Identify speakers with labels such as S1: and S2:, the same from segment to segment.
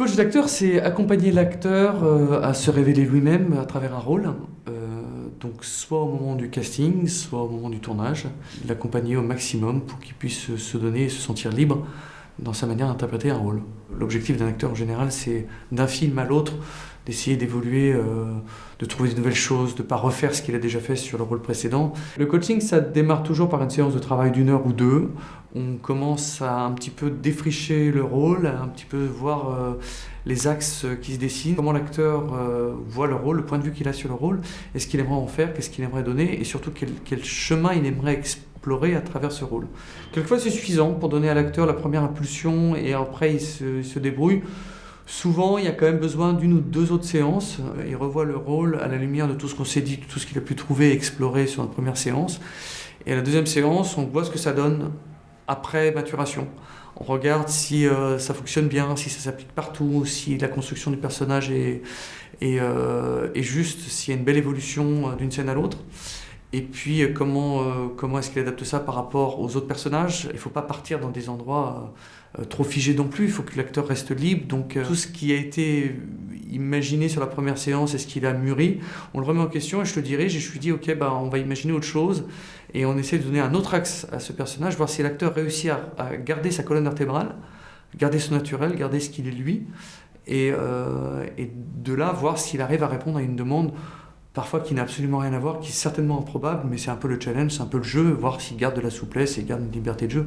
S1: Coach d'acteur, c'est accompagner l'acteur euh, à se révéler lui-même à travers un rôle. Euh, donc soit au moment du casting, soit au moment du tournage. L'accompagner au maximum pour qu'il puisse se donner et se sentir libre dans sa manière d'interpréter un rôle. L'objectif d'un acteur en général, c'est d'un film à l'autre, d'essayer d'évoluer, euh, de trouver de nouvelles choses, de ne pas refaire ce qu'il a déjà fait sur le rôle précédent. Le coaching, ça démarre toujours par une séance de travail d'une heure ou deux. On commence à un petit peu défricher le rôle, à un petit peu voir euh, les axes qui se dessinent, comment l'acteur euh, voit le rôle, le point de vue qu'il a sur le rôle, est-ce qu'il aimerait en faire, qu'est-ce qu'il aimerait donner, et surtout quel, quel chemin il aimerait explorer à travers ce rôle. Quelquefois, c'est suffisant pour donner à l'acteur la première impulsion, et après, il se, se débrouille. Souvent, il y a quand même besoin d'une ou deux autres séances. Il revoit le rôle à la lumière de tout ce qu'on s'est dit, tout ce qu'il a pu trouver et explorer sur notre première séance. Et à la deuxième séance, on voit ce que ça donne après maturation. On regarde si euh, ça fonctionne bien, si ça s'applique partout, si la construction du personnage est, est, euh, juste, s'il y a une belle évolution euh, d'une scène à l'autre. Et puis euh, comment, euh, comment est-ce qu'il adapte ça par rapport aux autres personnages? Il ne faut pas partir dans des endroits euh, trop figés non plus, il faut que l'acteur reste libre. Donc tout ce qui a été imaginé sur la première séance, est-ce qu'il a mûri On le remet en question et je te et je lui dis ok, bah, on va imaginer autre chose. Et on essaie de donner un autre axe à ce personnage, voir si l'acteur réussit à, garder sa colonne vertébrale, garder son naturel, garder ce qu'il est lui. Et, et de là voir s'il arrive à répondre à une demande parfois qui n'a absolument rien à voir, qui est certainement improbable, mais c'est un peu le challenge, c'est un peu le jeu, voir s'il garde de la souplesse et garde une liberté de jeu.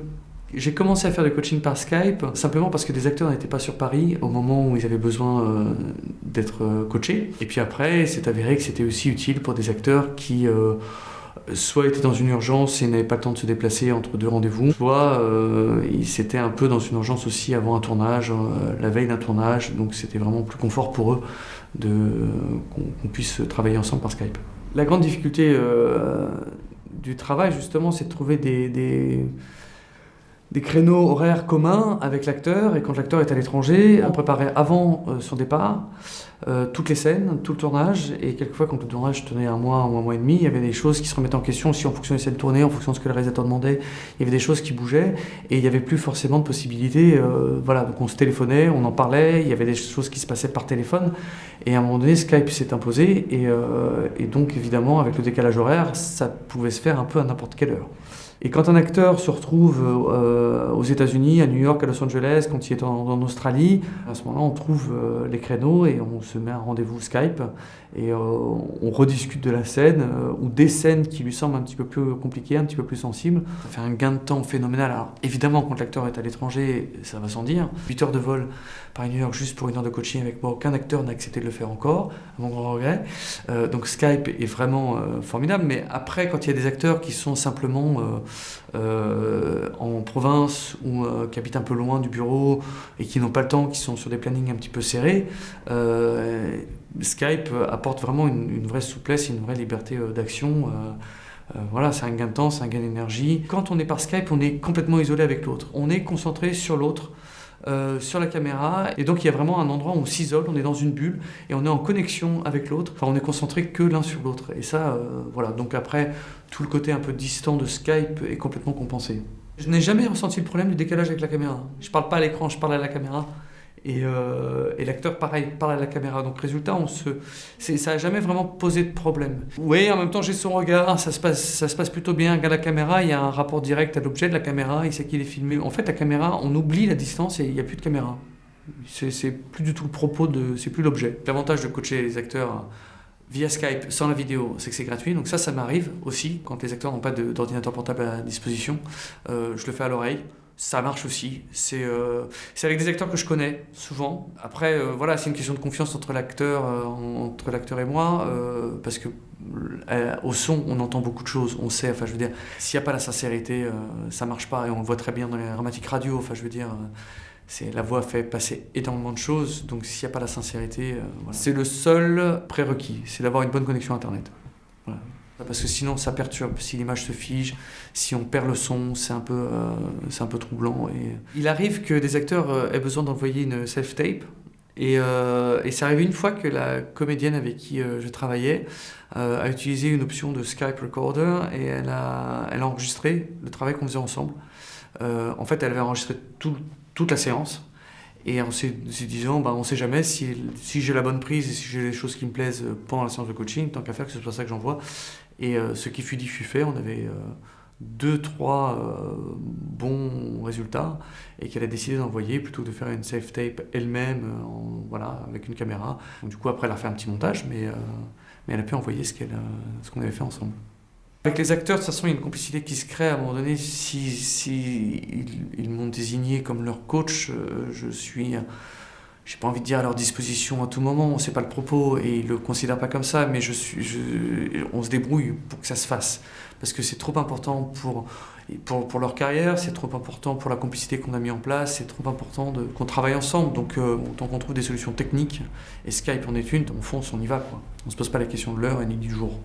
S1: J'ai commencé à faire du coaching par Skype simplement parce que des acteurs n'étaient pas sur Paris au moment où ils avaient besoin euh, d'être euh, coachés. Et puis après, c'est avéré que c'était aussi utile pour des acteurs qui euh, soit étaient dans une urgence et n'avaient pas le temps de se déplacer entre deux rendez-vous, soit ils étaient un peu dans une urgence aussi avant un tournage, la veille d'un tournage, donc c'était vraiment plus confort pour eux qu'on qu puisse travailler ensemble par Skype. La grande difficulté euh, du travail, justement, c'est de trouver des des créneaux horaires communs avec l'acteur et quand l'acteur est à l'étranger, on préparait avant euh, son départ euh, toutes les scènes, tout le tournage et quelquefois quand le tournage tenait un mois ou un mois et demi, il y avait des choses qui se remettaient en question aussi en fonction des scènes tournées, en fonction de ce que le réalisateur demandait, il y avait des choses qui bougeaient et il n'y avait plus forcément de possibilités. Euh, voilà, donc on se téléphonait, on en parlait, il y avait des choses qui se passaient par téléphone et à un moment donné Skype s'est imposé et donc évidemment avec le décalage horaire, ça pouvait se faire un peu à n'importe quelle heure. Et quand un acteur se retrouve euh, aux États-Unis, à New York, à Los Angeles, quand il est en, Australie, à ce moment-là, on trouve euh, les créneaux et on se met un rendez-vous Skype et euh, on rediscute de la scène ou des scènes qui lui semblent un petit peu plus compliquées, un petit peu plus sensibles. Ça fait un gain de temps phénoménal. Alors évidemment, quand l'acteur est à l'étranger, ça va sans dire. 8 heures de vol par New York juste pour une heure de coaching avec moi, aucun acteur n'a accepté de le faire encore, à mon grand regret. Donc Skype est vraiment formidable. Mais après, quand il y a des acteurs qui sont simplement en province ou euh, qui habitent un peu loin du bureau et qui n'ont pas le temps, qui sont sur des plannings un petit peu serrés, euh, Skype apporte vraiment une, vraie souplesse et une vraie liberté d'action. voilà, c'est un gain de temps, c'est un gain d'énergie. Quand on est par Skype, on est complètement isolé avec l'autre. On est concentré sur l'autre. Euh, sur la caméra et donc il y a vraiment un endroit où on s'isole, on est dans une bulle et on est en connexion avec l'autre, enfin on est concentré que l'un sur l'autre et ça euh, voilà donc après tout le côté un peu distant de Skype est complètement compensé. Je n'ai jamais ressenti le problème du décalage avec la caméra. Je parle pas à l'écran, je parle à la caméra. Et, euh, et l'acteur, pareil, parle à la caméra. Donc, résultat, ça n'a jamais vraiment posé de problème. Oui, en même temps, j'ai son regard, ça se, passe, ça se passe plutôt bien. Regarde la caméra, il y a un rapport direct à l'objet de la caméra, il sait qu'il est filmé. En fait, la caméra, on oublie la distance et il n'y a plus de caméra. C'est plus du tout le propos, de, c'est plus l'objet. L'avantage de coacher les acteurs via Skype sans la vidéo, c'est que c'est gratuit. Donc ça, ça m'arrive aussi quand les acteurs n'ont pas d'ordinateur portable à disposition. Euh, je le fais à l'oreille ça marche aussi. C'est euh, avec des acteurs que je connais souvent. Après, euh, voilà, c'est une question de confiance entre l'acteur et moi, parce que au son, on entend beaucoup de choses, on sait. Enfin, je veux dire, s'il n'y a pas la sincérité, ça marche pas. Et on le voit très bien dans les dramatiques radio. Enfin, je veux dire, la voix fait passer énormément de choses. Donc, s'il n'y a pas la sincérité, voilà. c'est le seul prérequis, c'est d'avoir une bonne connexion internet. Voilà parce que sinon ça perturbe, si l'image se fige, si on perd le son, c'est un, peu, euh, un peu troublant. Et... Il arrive que des acteurs euh, aient besoin d'envoyer une self-tape, et, euh, et c'est arrivé une fois que la comédienne avec qui euh, je travaillais euh, a utilisé une option de Skype Recorder et elle a, elle a enregistré le travail qu'on faisait ensemble. en fait, elle avait enregistré tout, toute la séance Et en se disant, bah, on ne sait jamais si, j'ai la bonne prise et si j'ai les choses qui me plaisent pendant la séance de coaching, tant qu'à faire que ce soit ça que j'envoie. Et ce qui fut dit fut fait. On avait deux, trois euh, bons résultats et qu'elle a décidé d'envoyer plutôt que de faire une safe tape elle-même euh, voilà, avec une caméra. Du coup, après, elle a fait un petit montage, mais, euh, elle a pu envoyer ce qu'on avait fait ensemble. Avec les acteurs, de toute façon, il y a une complicité qui se crée à un moment donné. Si, ils, m'ont désigné comme leur coach, je suis j'ai pas envie de dire à leur disposition à tout moment, c'est pas le propos et ils le considèrent pas comme ça, mais on se débrouille pour que ça se fasse parce que c'est trop important pour, pour, leur carrière, c'est trop important pour la complicité qu'on a mis en place, c'est trop important qu'on travaille ensemble. Donc, euh, tant qu'on trouve des solutions techniques, et Skype en est une, on fonce, on y va. Quoi. On se pose pas la question de l'heure et ni du jour.